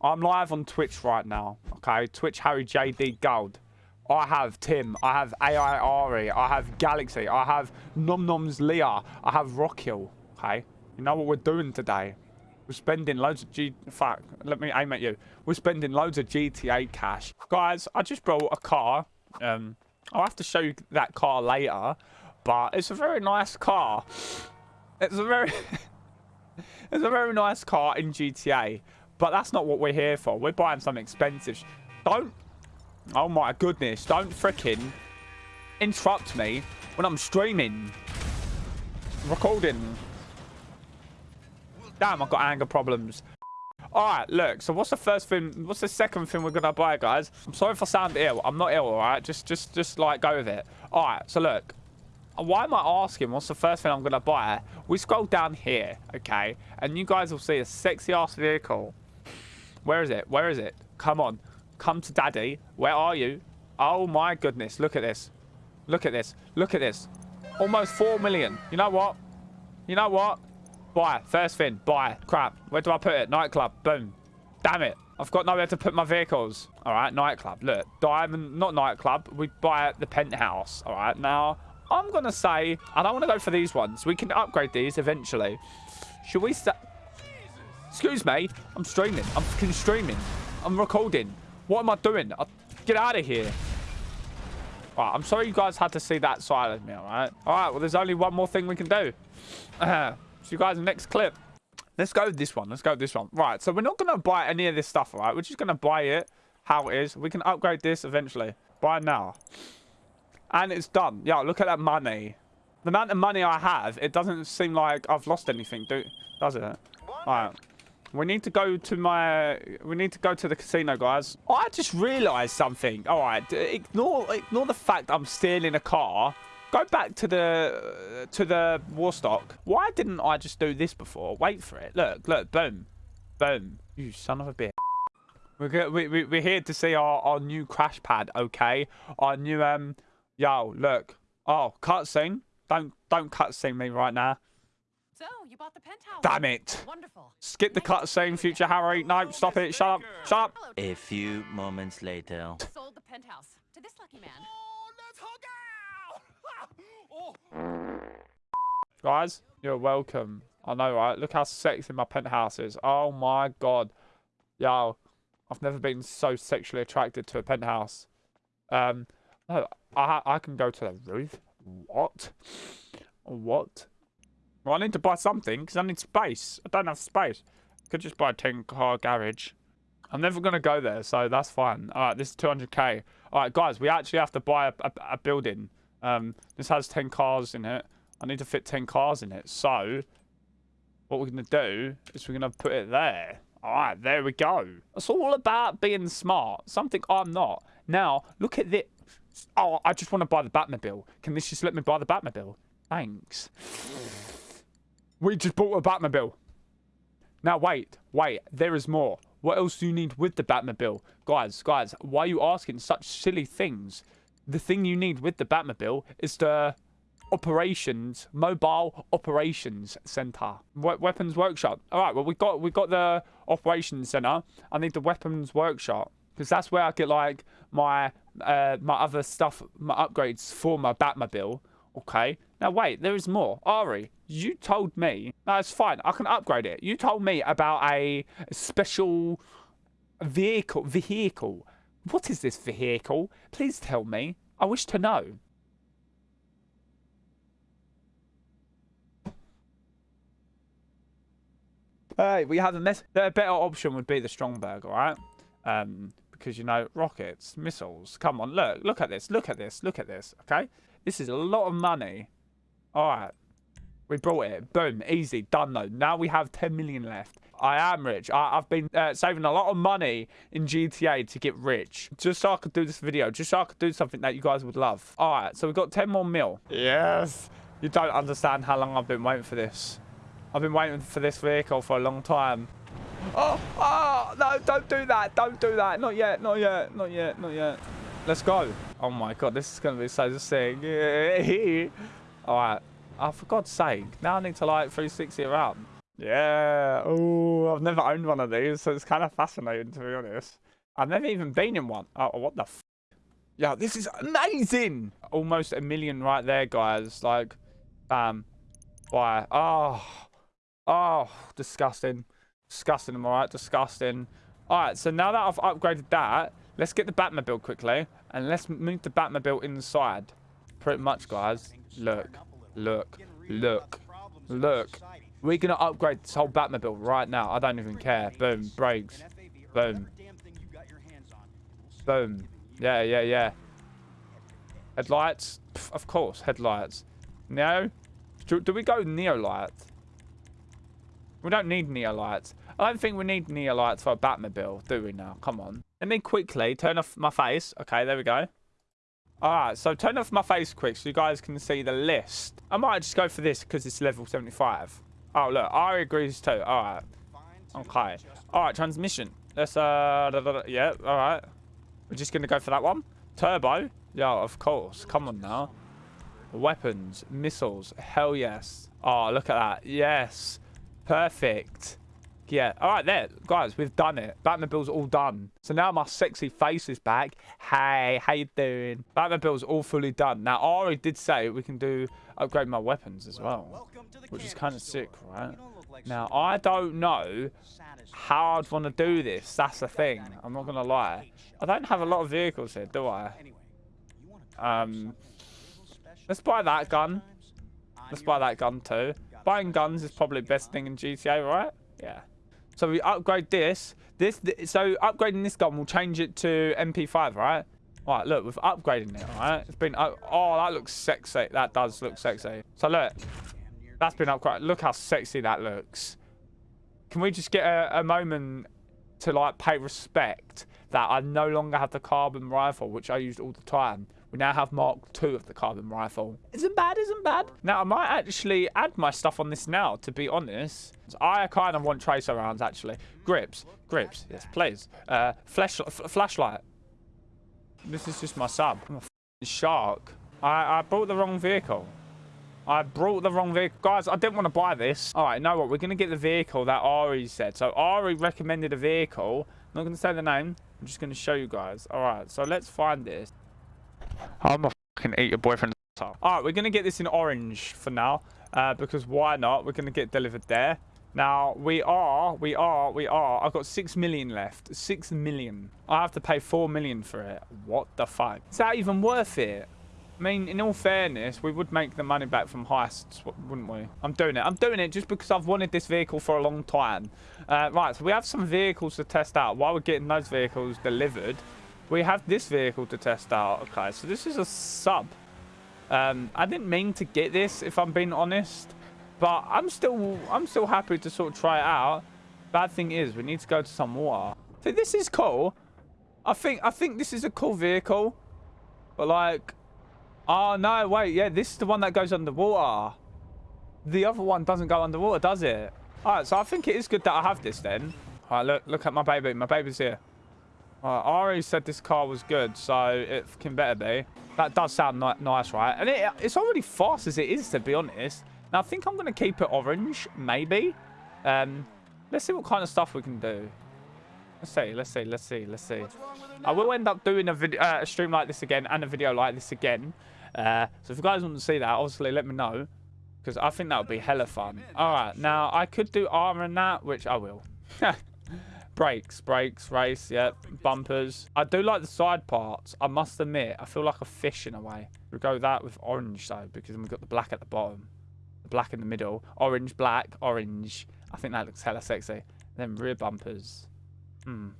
I'm live on Twitch right now. Okay, Twitch Harry JD Gold. I have Tim. I have AI Ari. I have Galaxy. I have Nom Noms Leah. I have Rockhill. Okay, you know what we're doing today? We're spending loads of G... Fuck, let me aim at you. We're spending loads of GTA cash. Guys, I just brought a car. Um, I'll have to show you that car later. But it's a very nice car. It's a very... it's a very nice car in GTA. But that's not what we're here for. We're buying something expensive. Don't... Oh my goodness. Don't freaking interrupt me when I'm streaming. Recording. Damn, I've got anger problems. Alright, look, so what's the first thing, what's the second thing we're gonna buy, guys? I'm sorry if I sound ill. I'm not ill, alright? Just, just, just, like, go with it. Alright, so look. Why am I asking what's the first thing I'm gonna buy? We scroll down here, okay? And you guys will see a sexy-ass vehicle where is it? Where is it? Come on. Come to daddy. Where are you? Oh my goodness. Look at this. Look at this. Look at this. Almost 4 million. You know what? You know what? Buy. First thing. Buy. Crap. Where do I put it? Nightclub. Boom. Damn it. I've got nowhere to put my vehicles. All right. Nightclub. Look. Diamond. Not nightclub. We buy at the penthouse. All right. Now, I'm going to say I don't want to go for these ones. We can upgrade these eventually. Should we... Start Excuse me. I'm streaming. I'm fucking streaming. I'm recording. What am I doing? I'll get out of here. All right, I'm sorry you guys had to see that side of me, all right? All right, well, there's only one more thing we can do. See you guys next clip. Let's go with this one. Let's go with this one. Right, so we're not going to buy any of this stuff, all right? We're just going to buy it how it is. We can upgrade this eventually. Buy now. And it's done. Yeah, look at that money. The amount of money I have, it doesn't seem like I've lost anything, do does it? All right. We need to go to my... We need to go to the casino, guys. I just realised something. All right. Ignore, ignore the fact I'm stealing a car. Go back to the to the Warstock. Why didn't I just do this before? Wait for it. Look, look. Boom. Boom. You son of a bitch. We're, we, we, we're here to see our, our new crash pad, okay? Our new, um... Yo, look. Oh, cutscene. Don't, don't cutscene me right now. So, you bought the penthouse. Damn it. Wonderful. Skip the cutscene, future Harry. No, stop it. Shut up. Shut up. A few moments later. Sold the penthouse to this lucky man. Guys, you're welcome. I know, right? Look how sexy my penthouse is. Oh my god. Yo, I've never been so sexually attracted to a penthouse. Um, no, I, I can go to the roof. What? What? Well, I need to buy something because I need space. I don't have space. I Could just buy a 10 car garage. I'm never going to go there, so that's fine. All right, this is 200k. All right, guys, we actually have to buy a, a, a building. Um, this has 10 cars in it. I need to fit 10 cars in it. So, what we're going to do is we're going to put it there. All right, there we go. It's all about being smart. Something I'm not. Now, look at this. Oh, I just want to buy the Batmobile. Can this just let me buy the Batmobile? Thanks. We just bought a Batmobile. Now, wait, wait, there is more. What else do you need with the Batmobile? Guys, guys, why are you asking such silly things? The thing you need with the Batmobile is the operations, mobile operations center. We weapons workshop. All right, well, we got we got the operations center. I need the weapons workshop because that's where I get like my uh, my other stuff, my upgrades for my Batmobile. Okay. Now, wait, there is more. Ari, you told me... No, it's fine. I can upgrade it. You told me about a special vehicle. Vehicle. What is this vehicle? Please tell me. I wish to know. Hey, we have a mess. Better option would be the Stromberg, all right? Um, because, you know, rockets, missiles. Come on, look. Look at this. Look at this. Look at this, okay? This is a lot of money. All right. We brought it. Boom. Easy. Done, though. Now we have 10 million left. I am rich. I, have been uh, saving a lot of money in GTA to get rich. Just so I could do this video. Just so I could do something that you guys would love. All right. So we've got 10 more mil. Yes. You don't understand how long I've been waiting for this. I've been waiting for this vehicle for a long time. Oh, oh, no, don't do that. Don't do that. Not yet. Not yet. Not yet. Not yet. Let's go. Oh my god, this is going to be so sick. Alright. Oh, for God's sake. Now I need to like 360 around. Yeah. Oh, I've never owned one of these, so it's kind of fascinating to be honest. I've never even been in one. Oh, what the? F yeah, this is amazing. Almost a million right there, guys. Like, um, Why? Oh, oh, disgusting, disgusting. Am I right? Disgusting. All right. So now that I've upgraded that, let's get the Batmobile quickly, and let's move the Batmobile inside. Pretty much, guys. Look, look, look, look. We're going to upgrade this whole Batmobile right now. I don't even care. Boom. Brakes. Boom. Boom. Yeah, yeah, yeah. Headlights? Pff, of course, headlights. No? Do, do we go Neo lights? We don't need Neo lights. I don't think we need Neo lights for a Batmobile, do we now? Come on. Let me quickly turn off my face. Okay, there we go. Alright, so turn off my face quick so you guys can see the list. I might just go for this because it's level 75. Oh, look, Ari agrees too. All right. Okay. All right, transmission. Let's, uh, da, da, da. yeah, all right. We're just going to go for that one. Turbo. Yeah, of course. Come on now. Weapons, missiles. Hell yes. Oh, look at that. Yes. Perfect. Yeah. All right, there. Guys, we've done it. Batmobile's all done. So now my sexy face is back. Hey, how you doing? Batmobile's all fully done. Now, Ari did say we can do upgrade my weapons as well, which is kind of sick, right? Now, I don't know how I'd want to do this. That's the thing. I'm not going to lie. I don't have a lot of vehicles here, do I? Um, let's buy that gun. Let's buy that gun too. Buying guns is probably the best thing in GTA, right? Yeah. So we upgrade this. This, th so upgrading this gun will change it to MP5, right? All right, look, we've upgrading it, all right? It's been, oh, that looks sexy. That does look sexy. So look, that's been upgraded. Look how sexy that looks. Can we just get a, a moment to like pay respect that I no longer have the carbon rifle, which I used all the time. We now have Mark II of the carbon rifle. Isn't bad, isn't bad. Now, I might actually add my stuff on this now, to be honest. I kind of want tracer rounds, actually. Grips. Grips. Yes, please. Uh, flash, flashlight. This is just my sub. I'm a shark. I, I bought the wrong vehicle. I brought the wrong vehicle. Guys, I didn't want to buy this. All right, you know what? We're going to get the vehicle that Ari said. So Ari recommended a vehicle. I'm not going to say the name. I'm just going to show you guys. All right, so let's find this. I'm a fucking eat your boyfriend's All right, we're going to get this in orange for now. Uh, because why not? We're going to get delivered there. Now, we are, we are, we are. I've got 6 million left. 6 million. I have to pay 4 million for it. What the fuck? Is that even worth it? I mean, in all fairness, we would make the money back from heists, wouldn't we? I'm doing it. I'm doing it just because I've wanted this vehicle for a long time. Uh, right, so we have some vehicles to test out. While we're getting those vehicles delivered, we have this vehicle to test out. Okay, so this is a sub. Um, I didn't mean to get this, if I'm being honest. But I'm still I'm still happy to sort of try it out. Bad thing is, we need to go to some water. So this is cool. I think I think this is a cool vehicle. But like, oh no, wait, yeah, this is the one that goes underwater. The other one doesn't go underwater, does it? All right, so I think it is good that I have this then. All right, look, look at my baby. My baby's here. All right, Ari said this car was good, so it can better be. That does sound ni nice, right? And it, it's already fast as it is, to be honest. Now, I think I'm going to keep it orange, maybe. Um, let's see what kind of stuff we can do. Let's see, let's see, let's see, let's see. I will end up doing a, video, uh, a stream like this again and a video like this again. Uh, so if you guys want to see that, obviously let me know. Because I think that would be hella fun. Alright, now I could do armor and that, which I will. brakes, brakes, race, yep, bumpers. I do like the side parts, I must admit. I feel like a fish in a way. We'll go that with orange though, because then we've got the black at the bottom black in the middle. Orange, black, orange. I think that looks hella sexy. Then rear bumpers. Hmm.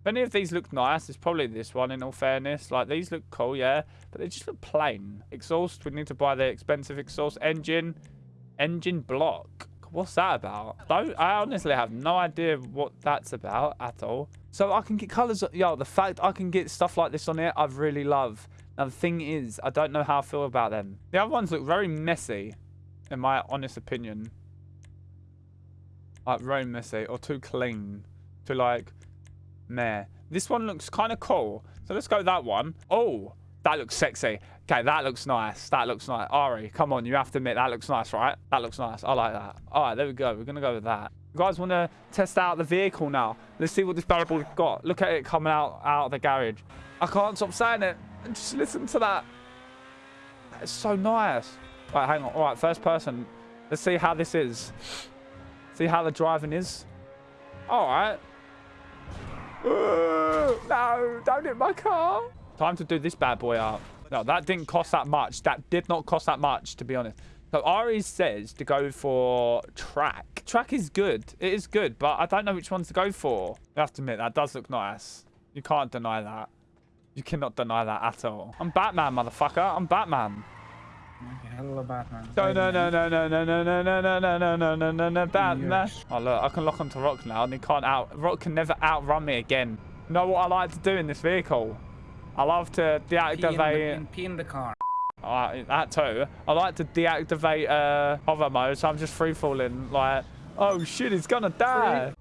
If any of these look nice, it's probably this one in all fairness. Like, these look cool, yeah. But they just look plain. Exhaust, we need to buy the expensive exhaust. Engine. Engine block. What's that about? I, honestly have no idea what that's about at all. So I can get colours. Yo, the fact I can get stuff like this on it, I really love. Now, the thing is, I don't know how I feel about them. The other ones look very messy, in my honest opinion. Like, very messy, or too clean. To, like, meh. This one looks kind of cool. So let's go with that one. Oh, That looks sexy. Okay, that looks nice. That looks nice. Ari, come on, you have to admit that looks nice, right? That looks nice. I like that. All right, there we go. We're gonna go with that. You guys want to test out the vehicle now? Let's see what this barrel boy's got. Look at it coming out out of the garage. I can't stop saying it. Just listen to that. It's so nice. Right, hang on. All right, first person. Let's see how this is. See how the driving is. All right. Uh, no, don't hit my car. Time to do this bad boy up. No, that didn't cost that much. That did not cost that much, to be honest. So Ari says to go for track. Track is good. It is good, but I don't know which ones to go for. You have to admit, that does look nice. You can't deny that. You cannot deny that at all. I'm Batman, motherfucker. I'm Batman. Hello, Batman. No, no, no, no, no, no, no, no, no, no, no, no, no, no, no, no, Batman. Oh, look, I can lock onto Rock now, and he can't out... Rock can never outrun me again. You know what I like to do in this vehicle? I love to Pee in, the, deactivate... pee in the car. Uh, that too. I like to deactivate uh, hover mode, so I'm just free falling. Like, oh shit, he's gonna die.